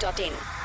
dot in.